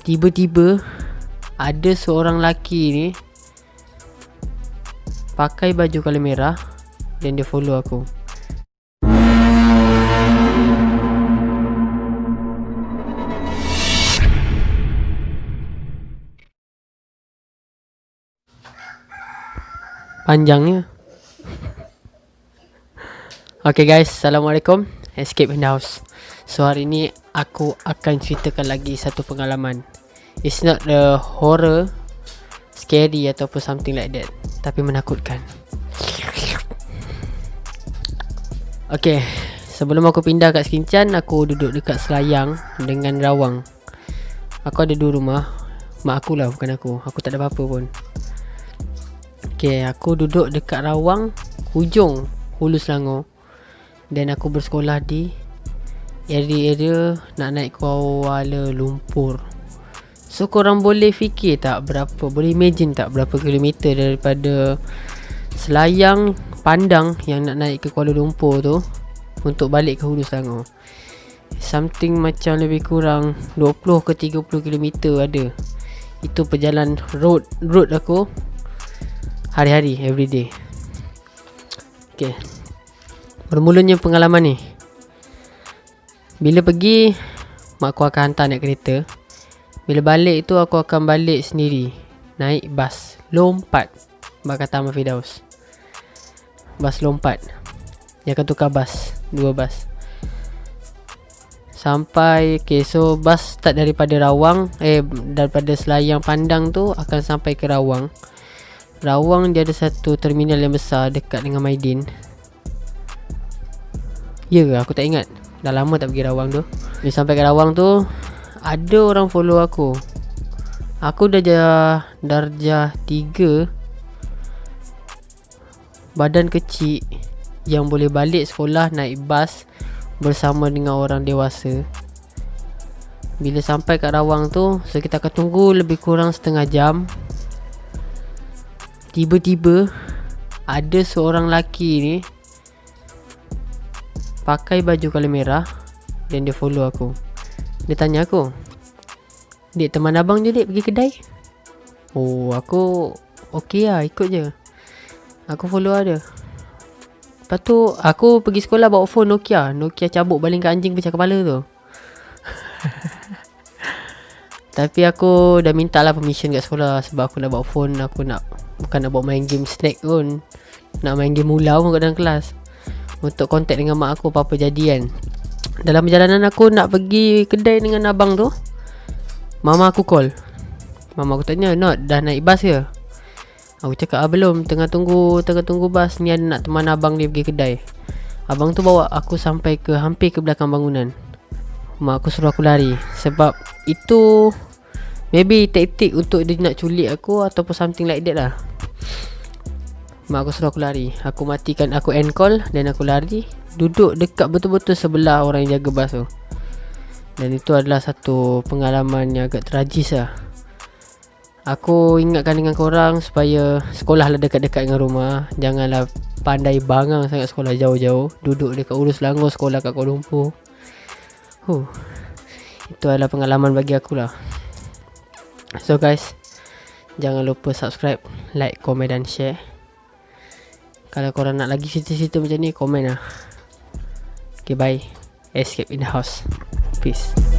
Tiba-tiba Ada seorang lelaki ni Pakai baju colour merah Dan dia follow aku. Panjangnya. Okay guys. Assalamualaikum. Escape in the house. So hari ni Aku akan ceritakan lagi Satu pengalaman. It's not the horror Scary Ataupun something like that Tapi menakutkan. Okay Sebelum aku pindah kat Sekincan Aku duduk dekat Selayang Dengan Rawang. Aku ada dua rumah. Mak aku lah bukan aku. Aku tak ada apa-apa pun. Okay aku duduk dekat Rawang Hujung Hulu Selangor. Dan aku bersekolah di Area-area Nak naik Kuala Lumpur. So korang boleh fikir tak Berapa Boleh imagine tak Berapa kilometer daripada Selayang Pandang Yang nak naik ke Kuala Lumpur tu Untuk balik ke Hulu Selangor? Something macam lebih kurang 20 ke 30 kilometer ada. Itu perjalanan road Road aku Hari-hari Everyday. Okay. Bermulanya pengalaman ni Bila pergi Mak aku akan hantar naik kereta. Bila balik tu aku akan balik sendiri. Naik bas Lompat. Mak kata Ahmad Fidaus Bas lompat. Dia akan tukar bas. Dua bas. Sampai Okay so bas start daripada Rawang. Eh daripada Selayang Pandang tu Akan sampai ke Rawang. Rawang dia ada satu terminal yang besar dekat dengan Maidin. Ya aku tak ingat Dah lama tak pergi Rawang tu. Bila sampai ke Rawang tu Ada orang follow aku. Aku dah jah darjah 3 Badan kecil Yang boleh balik sekolah naik bas Bersama dengan orang dewasa. Bila sampai kat Rawang tu So kita akan tunggu lebih kurang setengah jam. Tiba-tiba Ada seorang lelaki ni Pakai baju colour merah Dan dia follow aku. Dia tanya aku Dek teman abang je dek pergi kedai? Oh aku Okay lah ikut je. Aku follow ada Lepas tu aku pergi sekolah bawa phone Nokia. Nokia cabut baling kat anjing pecah kepala tu. Tapi aku dah minta lah permission kat sekolah Sebab aku nak bawa phone. Aku nak Bukan nak bawa main game snack pun. Nak main game mula pun kat dalam kelas Untuk kontak dengan mak aku apa-apa jadi kan. Dalam perjalanan aku nak pergi kedai dengan abang tu Mama aku call. Mama aku tanya Not dah naik bas ke? Aku cakap ah belum. Tengah tunggu Tengah tunggu bas. Ni ada nak teman abang dia pergi kedai. Abang tu bawa aku sampai ke Hampir ke belakang bangunan. Mak aku suruh aku lari Sebab Itu Maybe taktik untuk dia nak culik aku Ataupun something like that lah Mak aku suruh aku lari. Aku matikan Aku end call Dan aku lari Duduk dekat betul-betul sebelah Orang yang jaga bas tu. Dan itu adalah satu Pengalaman yang agak tragis lah. Aku ingatkan dengan korang Supaya Sekolah lah dekat-dekat dengan rumah. Janganlah Pandai bangang sangat sekolah jauh-jauh. Duduk dekat Urus Selangor Sekolah kat Kuala Lumpur. Huh. Itu adalah pengalaman bagi aku lah. So guys Jangan lupa subscribe Like, komen dan share kalau korang nak lagi cerita-cerita macam ni Komen lah. Okay bye. Escape in the house. Peace